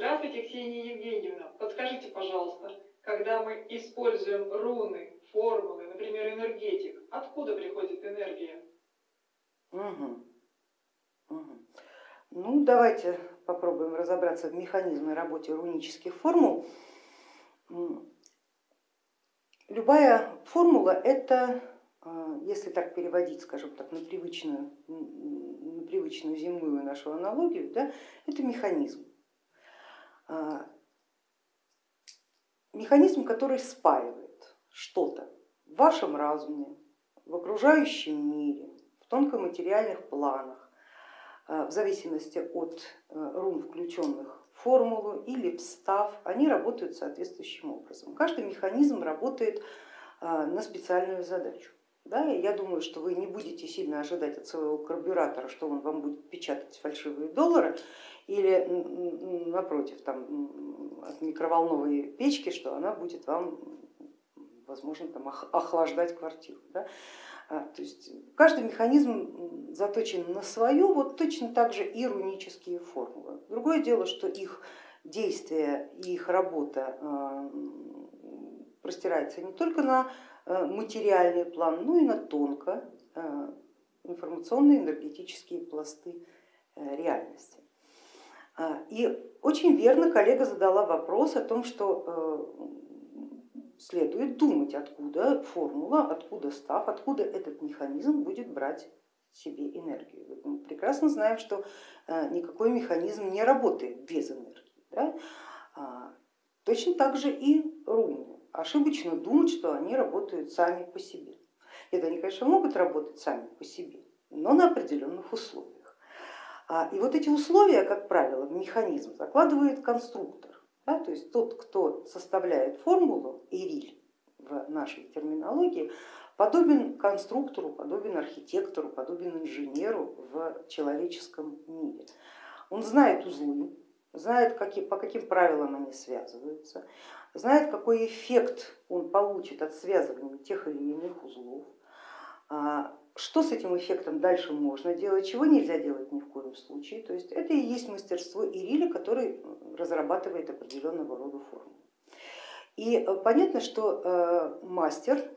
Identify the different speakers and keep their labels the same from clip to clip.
Speaker 1: Здравствуйте, Ксения Евгеньевна. Подскажите, пожалуйста, когда мы используем руны, формулы, например, энергетик, откуда приходит энергия?
Speaker 2: Угу. Угу. Ну, давайте попробуем разобраться в механизме работы рунических формул. Любая формула это, а, если так переводить, скажем так, на привычную, на привычную земную нашу аналогию, да, это механизм. А, механизм, который спаивает что-то в вашем разуме, в окружающем мире, в тонкоматериальных планах, а, в зависимости от э, рун, включенных в формулу или встав, они работают соответствующим образом. Каждый механизм работает на специальную задачу. Да, я думаю, что вы не будете сильно ожидать от своего карбюратора, что он вам будет печатать фальшивые доллары, или напротив, там, от микроволновой печки, что она будет вам, возможно, там, охлаждать квартиру. Да? А, то есть каждый механизм заточен на свое, вот точно так же и рунические формулы. Другое дело, что их действие и их работа а, простирается не только на материальный план, но и на тонко информационные энергетические пласты э, реальности. И очень верно коллега задала вопрос о том, что э, следует думать, откуда формула, откуда став, откуда этот механизм будет брать себе энергию. Мы прекрасно знаем, что э, никакой механизм не работает без энергии. Да? А, точно так же и руны. Ошибочно думать, что они работают сами по себе. Это они, конечно, могут работать сами по себе, но на определенных условиях. А, и вот эти условия, как правило, в механизм закладывает конструктор. Да, то есть тот, кто составляет формулу, Ириль в нашей терминологии, подобен конструктору, подобен архитектору, подобен инженеру в человеческом мире. Он знает узлы, знает, по каким правилам они связываются, знает, какой эффект он получит от связывания тех или иных узлов, а, что с этим эффектом дальше можно делать, чего нельзя делать ни в коем случае. То есть это и есть мастерство Ириля, который разрабатывает определенного рода форму. И э, понятно, что э, мастер,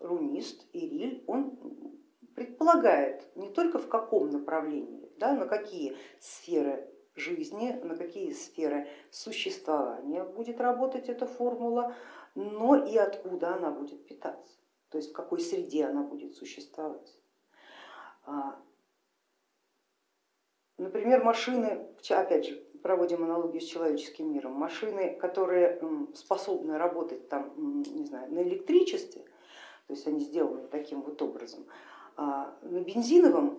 Speaker 2: рунист, Ириль, он предполагает не только в каком направлении, да, на какие сферы жизни, на какие сферы существования будет работать эта формула, но и откуда она будет питаться то есть в какой среде она будет существовать. А, например, машины, опять же, проводим аналогию с человеческим миром, машины, которые способны работать там, не знаю, на электричестве, то есть они сделаны таким вот образом, а, на бензиновом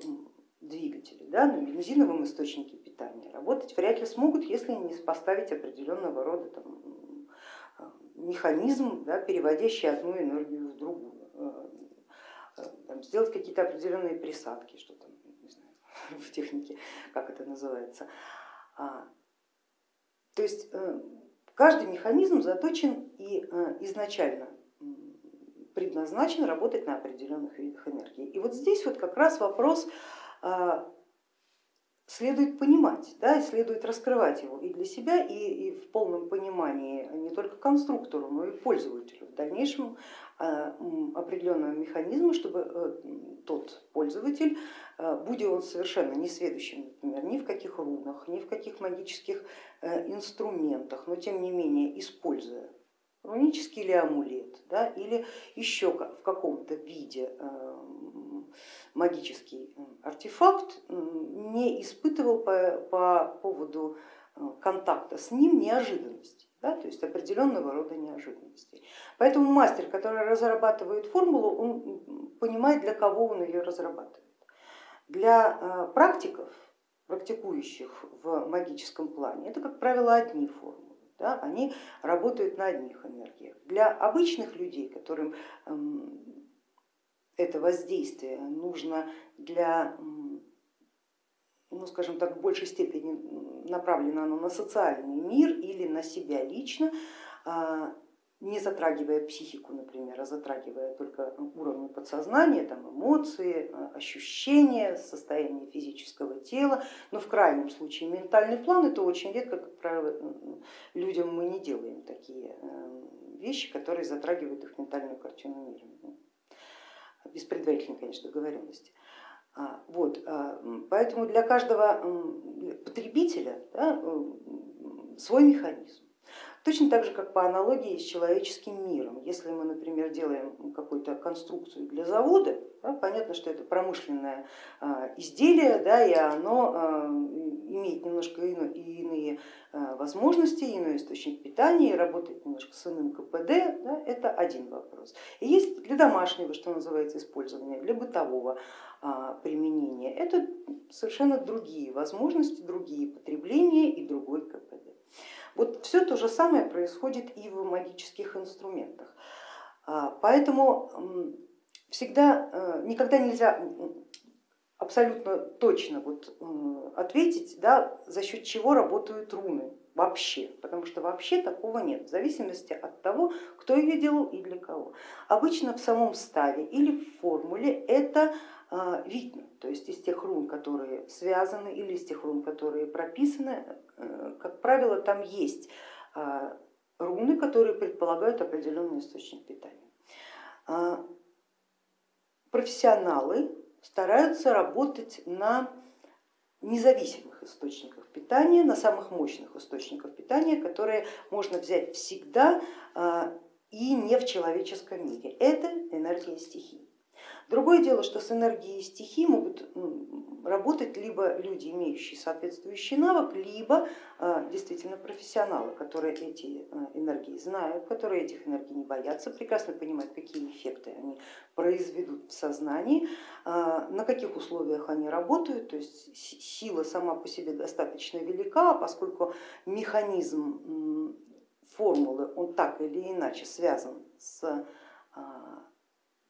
Speaker 2: двигателе, да, на бензиновом источнике питания работать вряд ли смогут, если не поставить определенного рода там, механизм, да, переводящий одну энергию в другую. Э, там, сделать какие-то определенные присадки, что там, не знаю, в технике, как это называется. А, то есть э, каждый механизм заточен и э, изначально предназначен работать на определенных видах энергии. И вот здесь вот как раз вопрос следует понимать, да, следует раскрывать его и для себя, и, и в полном понимании не только конструктору, но и пользователю в дальнейшем а, определенного механизма, чтобы э, тот пользователь, э, будь он совершенно не сведущим, например, ни в каких рунах, ни в каких магических э, инструментах, но тем не менее используя рунический или амулет, да, или еще в каком-то виде магический артефакт, не испытывал по, по поводу контакта с ним неожиданности да, то есть определенного рода неожиданностей. Поэтому мастер, который разрабатывает формулу, он понимает, для кого он ее разрабатывает. Для э, практиков, практикующих в магическом плане, это, как правило, одни формулы. Да, они работают на одних энергиях. Для обычных людей, которым эм, это воздействие нужно для ну, скажем так, в большей степени направлено оно на социальный мир или на себя лично, а, не затрагивая психику, например, а затрагивая только уровни подсознания, там, эмоции, ощущения, состояние физического тела, но в крайнем случае ментальный план это очень редко, как правило, людям мы не делаем такие вещи, которые затрагивают их ментальную картину мира, без предварительной, конечно, договоренности. А, вот, а, поэтому для каждого потребителя да, свой механизм. Точно так же, как по аналогии с человеческим миром. Если мы, например, делаем какую-то конструкцию для завода, да, понятно, что это промышленное а, изделие, да, и оно имеет немножко иные а, возможности, иной источник питания, и работает немножко с иным КПД, да, это один вопрос. И есть для домашнего, что называется, использования, для бытового применения, это совершенно другие возможности, другие потребления и другой КПД. Вот все то же самое происходит и в магических инструментах. А, поэтому всегда, э, никогда нельзя абсолютно точно вот ответить, да, за счет чего работают руны вообще, потому что вообще такого нет, в зависимости от того, кто ее делал и для кого. Обычно в самом ставе или в формуле это а, видно, то есть из тех рун, которые связаны или из тех рун, которые прописаны, э, как правило, там есть а, руны, которые предполагают определенный источник питания. А, профессионалы стараются работать на независимых источниках питания, на самых мощных источниках питания, которые можно взять всегда и не в человеческом мире. Это энергия стихий. Другое дело, что с энергией стихий могут работать либо люди, имеющие соответствующий навык, либо а, действительно профессионалы, которые эти а, энергии знают, которые этих энергий не боятся, прекрасно понимают, какие эффекты они произведут в сознании, а, на каких условиях они работают, то есть сила сама по себе достаточно велика, поскольку механизм формулы, он так или иначе связан с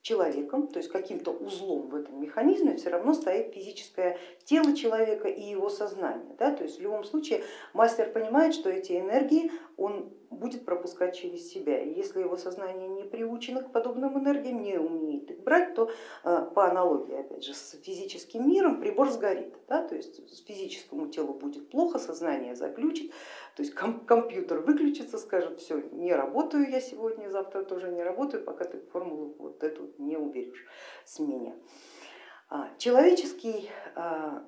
Speaker 2: человеком, то есть каким-то узлом в этом механизме все равно стоит физическое тело человека и его сознание. Да? То есть в любом случае мастер понимает, что эти энергии он будет пропускать через себя. И если его сознание не приучено к подобным энергиям, не умеет их брать, то э, по аналогии опять же с физическим миром прибор сгорит. Да? То есть физическому телу будет плохо, сознание заключит, то есть компьютер выключится, скажет, все, не работаю я сегодня, завтра тоже не работаю, пока ты формулу вот эту не уберешь с меня. А, человеческий а,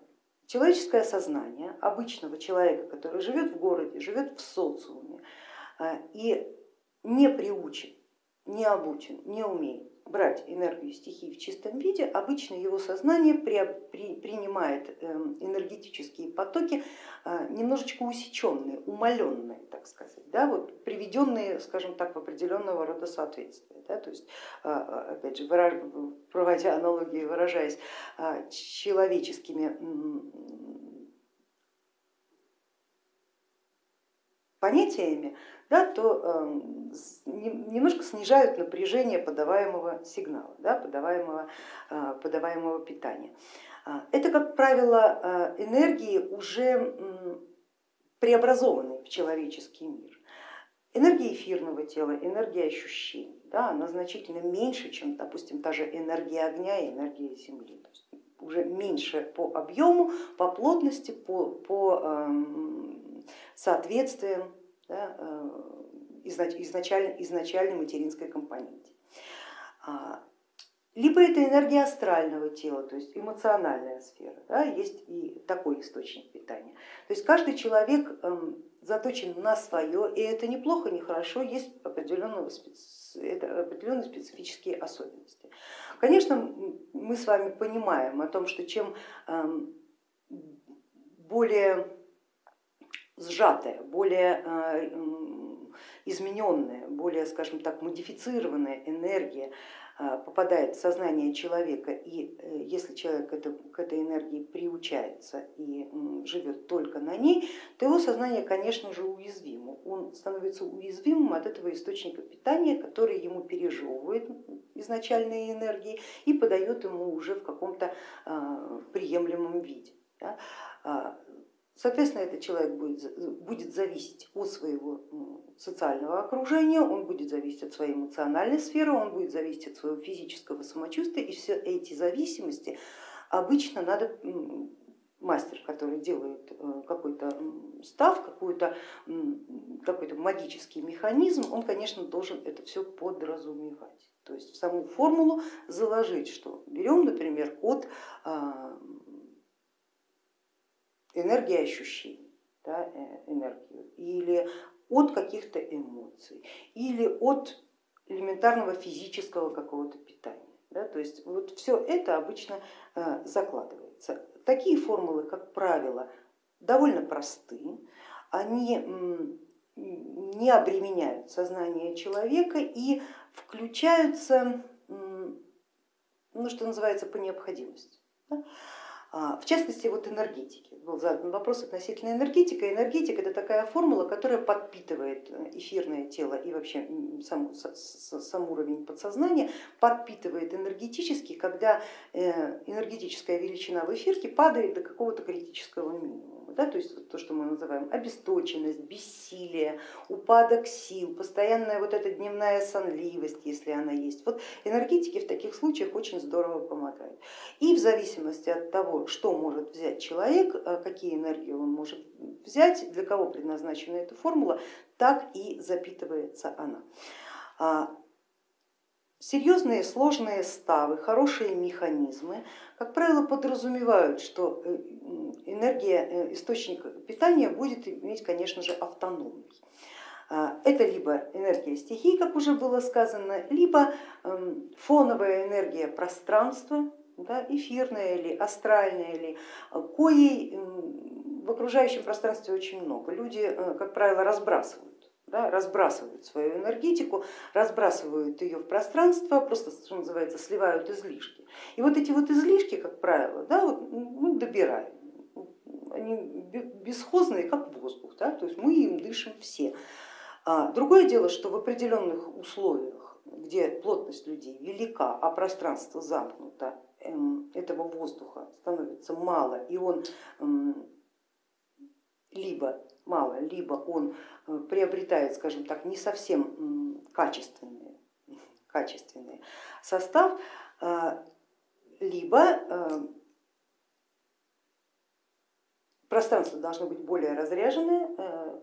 Speaker 2: Человеческое сознание обычного человека, который живет в городе, живет в социуме а, и не приучен, не обучен, не умеет брать энергию стихии в чистом виде, обычно его сознание при, при, принимает эм, энергетические потоки а, немножечко усеченные, умаленные, так сказать, да, вот, приведенные, скажем так, в определенного рода соответствие. Да, то есть, а, опять же, проводя аналогии, выражаясь человеческими понятиями, да, то эм, немножко снижают напряжение подаваемого сигнала, да, подаваемого, э, подаваемого питания. А, это, как правило, э, энергии уже преобразованные в человеческий мир. Энергия эфирного тела, энергия ощущений, да, она значительно меньше, чем, допустим, та же энергия огня и энергия земли. То есть уже меньше по объему, по плотности, по, по соответствиям да, э, изначально, изначальной материнской компоненте. А, либо это энергия астрального тела, то есть эмоциональная сфера, да, есть и такой источник питания. То есть каждый человек эм, заточен на свое, и это неплохо, не хорошо, есть определенные специфические особенности. Конечно, мы с вами понимаем о том, что чем эм, более сжатая, более э, измененная, более, скажем так, модифицированная энергия э, попадает в сознание человека, и э, если человек к этой энергии приучается и живет только на ней, то его сознание, конечно же, уязвимо. Он становится уязвимым от этого источника питания, который ему пережевывает изначальные энергии и подает ему уже в каком-то приемлемом виде. А, Соответственно, этот человек будет, будет зависеть от своего социального окружения, он будет зависеть от своей эмоциональной сферы, он будет зависеть от своего физического самочувствия, и все эти зависимости обычно надо мастер, который делает э, какой-то став, какой-то какой магический механизм, он, конечно, должен это все подразумевать. То есть в саму формулу заложить, что берем, например, от энергии ощущений, да, э, энергию, или от каких-то эмоций, или от элементарного физического какого-то питания. Да, то есть вот все это обычно э, закладывается. Такие формулы, как правило, довольно просты, они не обременяют сознание человека и включаются, ну, что называется, по необходимости. Да? А, в частности, вот энергетики. Был задан вопрос относительно энергетики. Энергетика это такая формула, которая подпитывает эфирное тело и вообще сам, сам уровень подсознания, подпитывает энергетически, когда э, энергетическая величина в эфирке падает до какого-то критического минимума да, то есть то, что мы называем обесточенность, бессилие, упадок сил, постоянная вот эта дневная сонливость, если она есть. Вот энергетики в таких случаях очень здорово помогают. И в зависимости от того, что может взять человек, э, какие энергии он может взять, для кого предназначена эта формула, так и запитывается она. Серьезные сложные ставы, хорошие механизмы, как правило, подразумевают, что э, энергия, э, источник питания будет иметь, конечно же, автономный. А, это либо энергия стихий, как уже было сказано, либо эм, фоновая энергия пространства, да, эфирная или астральная, или коей в окружающем пространстве очень много. Люди, э, как правило, разбрасывают да, разбрасывают свою энергетику, разбрасывают ее в пространство, просто, что называется, сливают излишки. И вот эти вот излишки, как правило, да, вот мы добираем, они бесхозные, как воздух, да, то есть мы им дышим все. А другое дело, что в определенных условиях, где плотность людей велика, а пространство замкнуто, эм, этого воздуха становится мало, и он эм, либо мало, либо он э, приобретает, скажем так, не совсем качественный, качественный состав, э, либо э, пространство должно быть более разряженное,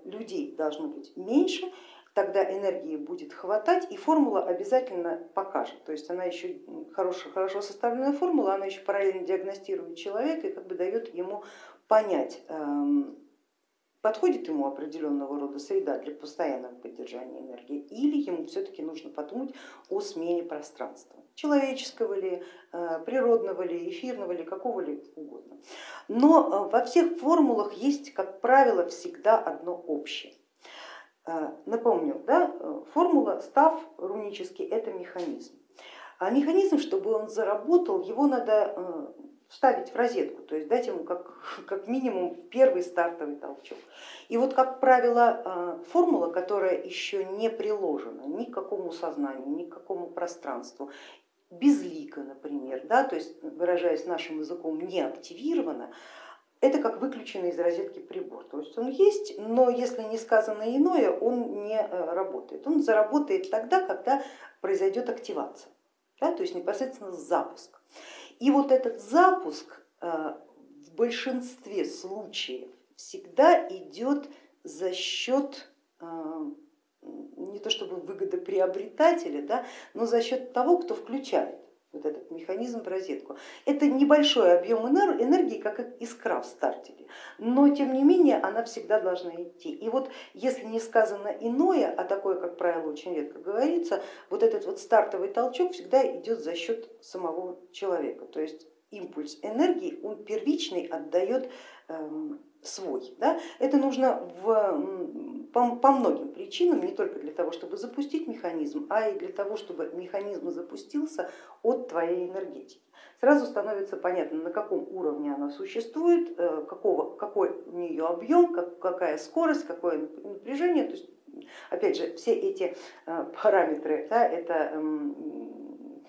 Speaker 2: людей должно быть меньше, тогда энергии будет хватать и формула обязательно покажет. То есть она еще хорошо, хорошо составленная формула, она еще параллельно диагностирует человека и как бы дает ему понять, эм, подходит ему определенного рода среда для постоянного поддержания энергии или ему все-таки нужно подумать о смене пространства, человеческого ли, э, природного ли, эфирного ли, какого ли угодно. Но э, во всех формулах есть, как правило, всегда одно общее. Э, напомню, да, формула став рунический это механизм. А механизм, чтобы он заработал, его надо вставить в розетку, то есть дать ему как, как минимум первый стартовый толчок. И вот, как правило, э, формула, которая еще не приложена ни к какому сознанию, ни к какому пространству, безлика, например, да, то есть, выражаясь нашим языком, не активирована, это как выключенный из розетки прибор. То есть он есть, но если не сказано иное, он не э, работает. Он заработает тогда, когда произойдет активация, да, то есть непосредственно запуск. И вот этот запуск э, в большинстве случаев всегда идет за счет э, не то чтобы выгодоприобретателя, да, но за счет того, кто включает вот этот механизм в розетку. Это небольшой объем энергии, как искра в стартере, но тем не менее она всегда должна идти. И вот если не сказано иное, а такое, как правило, очень редко говорится, вот этот вот стартовый толчок всегда идет за счет самого человека. То есть импульс энергии, он первичный отдает эм, свой. Да? Это нужно в, по, по многим причинам, не только для того, чтобы запустить механизм, а и для того, чтобы механизм запустился от твоей энергетики. Сразу становится понятно, на каком уровне она существует, э, какого, какой у нее объем, как, какая скорость, какое напряжение. То есть, опять же, все эти э, параметры, да, это эм,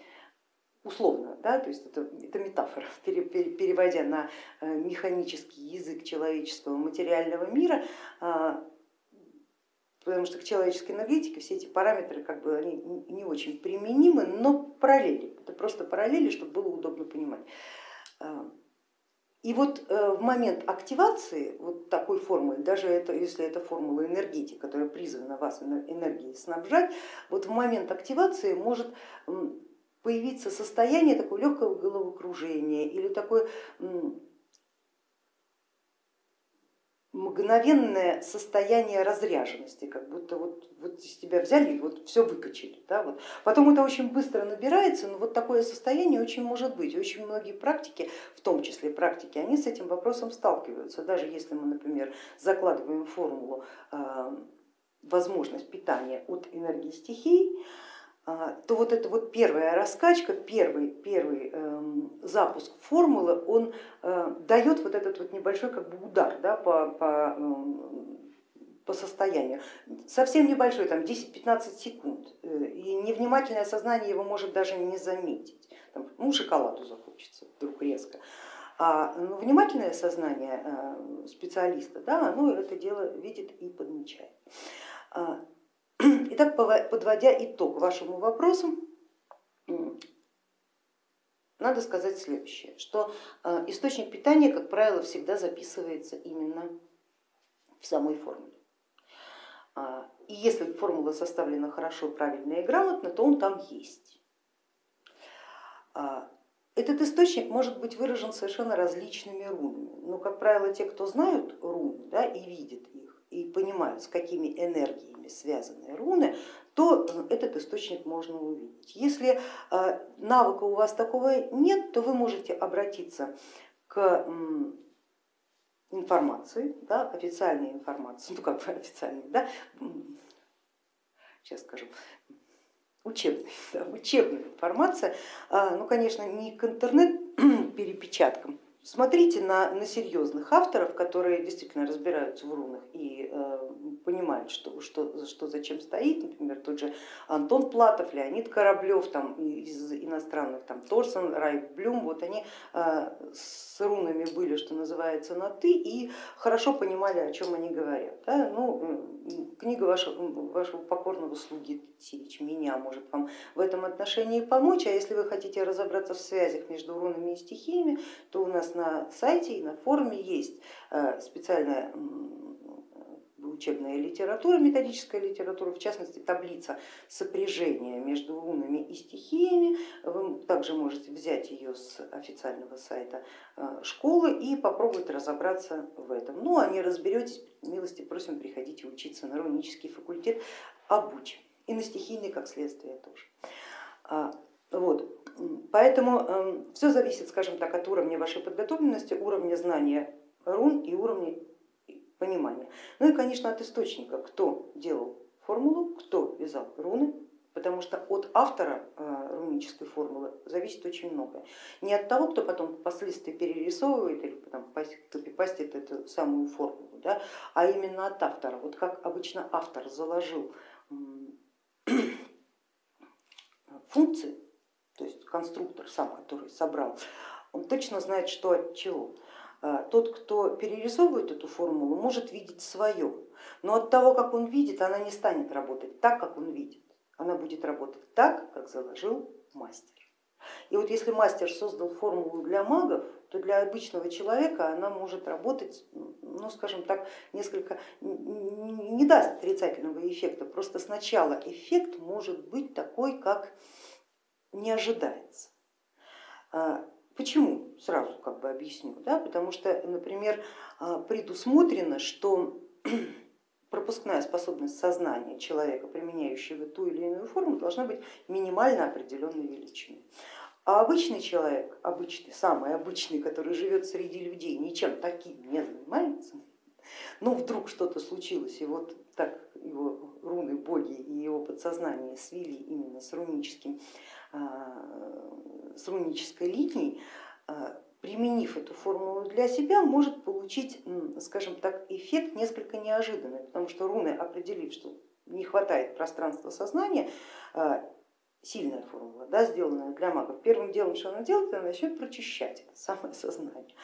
Speaker 2: условно, да, то есть это, это метафора, переводя на механический язык человеческого материального мира, потому что к человеческой энергетике все эти параметры как бы они не очень применимы, но параллели, это просто параллели, чтобы было удобно понимать. А, и вот э, в момент активации вот такой формулы, даже это, если это формула энергетики, которая призвана вас энергией снабжать, вот в момент активации может появиться состояние такого легкого головокружения или такое мгновенное состояние разряженности, как будто вот, вот из тебя взяли и вот все выкачали. Да, вот. Потом это очень быстро набирается, но вот такое состояние очень может быть. Очень многие практики, в том числе практики, они с этим вопросом сталкиваются. Даже если мы, например, закладываем формулу э, возможность питания от энергии стихий, то вот эта вот первая раскачка, первый, первый эм, запуск формулы, он э, дает вот этот вот небольшой как бы удар да, по, по, эм, по состоянию. Совсем небольшой, там 10-15 секунд, э, и невнимательное сознание его может даже не заметить. Там, ну, шоколаду захочется вдруг резко. А ну, внимательное сознание э, специалиста, да, оно это дело видит и подмечает. Итак, подводя итог вашему вопросу, надо сказать следующее, что э, источник питания, как правило, всегда записывается именно в самой формуле. А, и если формула составлена хорошо, правильно и грамотно, то он там есть. А, этот источник может быть выражен совершенно различными рунами, но, как правило, те, кто знают руны да, и видят их, и понимают, с какими энергиями связанные руны, то этот источник можно увидеть. Если э, навыка у вас такого нет, то вы можете обратиться к информации, да, официальной информации, ну как бы официальной, да, сейчас скажу, учебной, да, учебная информация, а, ну конечно не к интернет-перепечаткам, Смотрите на, на серьезных авторов, которые действительно разбираются в рунах и э, понимают, что, что, что зачем стоит, например, тот же Антон Платов, Леонид Кораблев там, из иностранных, там, Торсон, Райф Блюм, вот они э, с рунами были, что называется, на ты и хорошо понимали, о чем они говорят. Да? Ну, книга вашего, вашего покорного слуги Сирич меня может вам в этом отношении помочь, а если вы хотите разобраться в связях между рунами и стихиями, то у нас на сайте и на форуме есть э, специальная учебная литература, методическая литература, в частности таблица сопряжения между рунами и стихиями. Вы также можете взять ее с официального сайта э, школы и попробовать разобраться в этом. Ну а не разберетесь, милости просим, приходите учиться на рунический факультет, обучим. И на стихийный как следствие тоже. Вот. Поэтому эм, все зависит, скажем так, от уровня вашей подготовленности, уровня знания рун и уровня понимания. Ну и, конечно, от источника, кто делал формулу, кто вязал руны, потому что от автора э, рунической формулы зависит очень многое. Не от того, кто потом впоследствии перерисовывает или потом копипастит эту самую формулу, да, а именно от автора. Вот как обычно автор заложил функции, то есть конструктор сам, который собрал, он точно знает, что от чего. А, тот, кто перерисовывает эту формулу, может видеть свое, но от того, как он видит, она не станет работать так, как он видит. Она будет работать так, как заложил мастер. И вот если мастер создал формулу для магов, то для обычного человека она может работать, ну скажем так, несколько, не даст отрицательного эффекта, просто сначала эффект может быть такой, как не ожидается. А, Почему? Сразу как бы объясню. Да? Потому что, например, а, предусмотрено, что пропускная способность сознания человека, применяющего ту или иную форму, должна быть минимально определенной величины. А обычный человек, обычный, самый обычный, который живет среди людей, ничем таким не занимается, но вдруг что-то случилось, и вот так его руны, боги и его подсознание свели именно с руническим а, с рунической линией, а, применив эту формулу для себя, может получить, скажем так, эффект несколько неожиданный, потому что руны, определив, что не хватает пространства сознания, а, сильная формула, да, сделанная для магов, первым делом, что она делает, она начнет прочищать это самое сознание.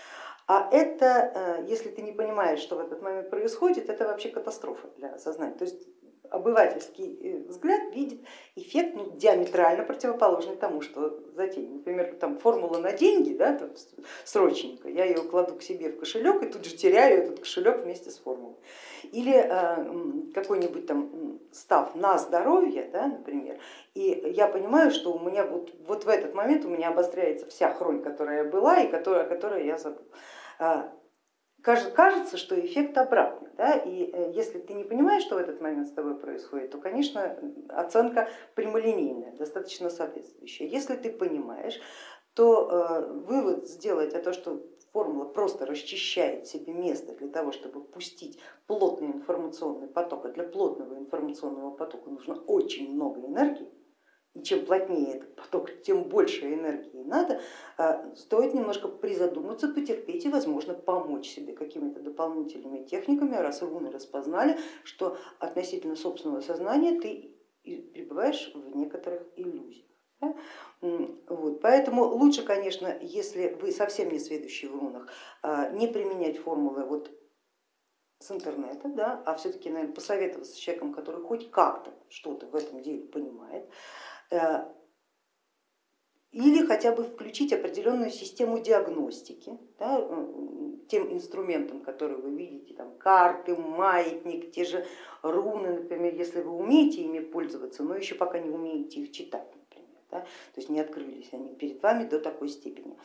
Speaker 2: А это, э, если ты не понимаешь, что в этот момент происходит, это вообще катастрофа для сознания. То есть обывательский э, взгляд видит эффект ну, диаметрально противоположный тому, что затеян. Например, там формула на деньги, да, там, срочненько, я ее кладу к себе в кошелек и тут же теряю этот кошелек вместе с формулой. Или э, какой-нибудь там став на здоровье, да, например, и я понимаю, что у меня вот, вот в этот момент у меня обостряется вся хронь, которая была и которая, которую я забыл а, кажется, что эффект обратный. Да? И э, если ты не понимаешь, что в этот момент с тобой происходит, то, конечно, оценка прямолинейная, достаточно соответствующая. Если ты понимаешь, то э, вывод сделать о том, что формула просто расчищает себе место для того, чтобы пустить плотный информационный поток, а для плотного информационного потока нужно очень много энергии, и чем плотнее этот поток, тем больше энергии надо, а, стоит немножко призадуматься, потерпеть и, возможно, помочь себе какими-то дополнительными техниками, раз руны распознали, что относительно собственного сознания ты пребываешь в некоторых иллюзиях. Вот. Поэтому лучше, конечно, если вы совсем не сведущий в рунах, а, не применять формулы вот с интернета, да, а все-таки, наверное, посоветоваться с человеком, который хоть как-то что-то в этом деле понимает, Э, или хотя бы включить определенную систему диагностики да, тем инструментам, которые вы видите, там, карты, маятник, те же руны, например, если вы умеете ими пользоваться, но еще пока не умеете их читать, например, да, то есть не открылись они перед вами до такой степени.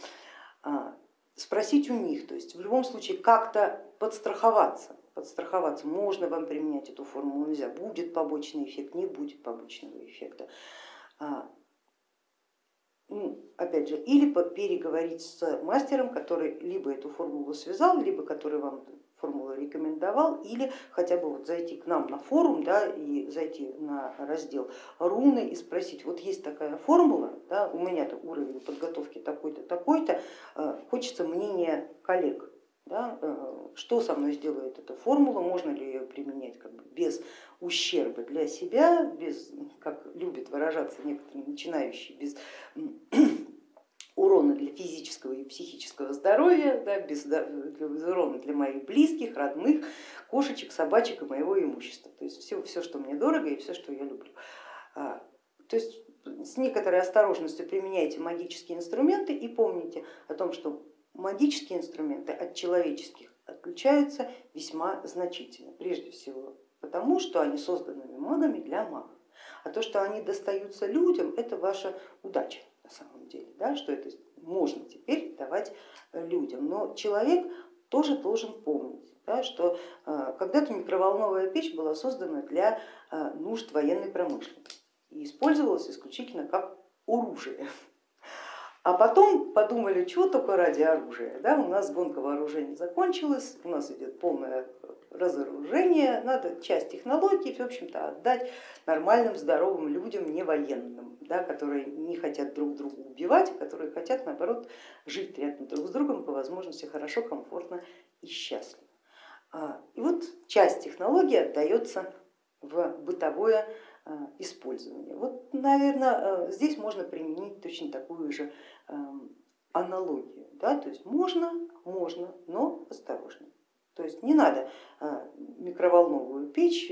Speaker 2: А, спросить у них, то есть в любом случае как-то подстраховаться, подстраховаться, можно вам применять эту формулу, нельзя, будет побочный эффект, не будет побочного эффекта. А, ну, опять же, или переговорить с мастером, который либо эту формулу связал, либо который вам формулу рекомендовал, или хотя бы вот зайти к нам на форум да, и зайти на раздел руны и спросить, вот есть такая формула, да, у меня-то уровень подготовки такой-то, такой-то, а, хочется мнения коллег, да, э, что со мной сделает эта формула, можно ли ее применять как бы без ущерба для себя, без, как любят выражаться некоторые начинающие, без урона для физического и психического здоровья, да, без, без урона для моих близких, родных, кошечек, собачек и моего имущества. То есть все, все, что мне дорого и все, что я люблю. А, то есть с некоторой осторожностью применяйте магические инструменты и помните о том, что магические инструменты от человеческих отличаются весьма значительно. Прежде всего потому, что они созданы магами для магов. А то, что они достаются людям, это ваша удача на самом деле, да, что это можно теперь давать людям. Но человек тоже должен помнить, да, что э, когда-то микроволновая печь была создана для э, нужд военной промышленности и использовалась исключительно как оружие. А потом подумали, чего только ради оружия. Да, у нас гонка вооружений закончилась, у нас идет полное разоружение, надо часть технологий, в общем-то, отдать нормальным, здоровым людям, не военным, да, которые не хотят друг друга убивать, а которые хотят, наоборот, жить рядом друг с другом, по возможности хорошо, комфортно и счастливо. А, и вот часть технологий отдается в бытовое использования. Вот, наверное, э, здесь можно применить точно такую же эм, аналогию. Да? То есть можно, можно, но осторожно. То есть не надо э, микроволновую печь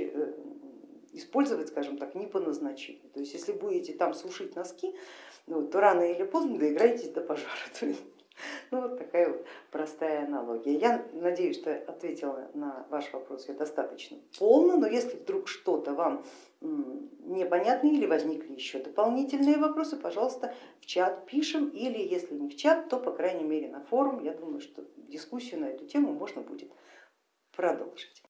Speaker 2: использовать, скажем так, не по назначению. То есть если будете там сушить носки, ну, то рано или поздно доиграетесь до пожара. Ну вот такая вот простая аналогия. Я надеюсь, что ответила на ваш вопрос я достаточно полно, но если вдруг что-то вам непонятно или возникли еще дополнительные вопросы, пожалуйста, в чат пишем или если не в чат, то по крайней мере на форум. Я думаю, что дискуссию на эту тему можно будет продолжить.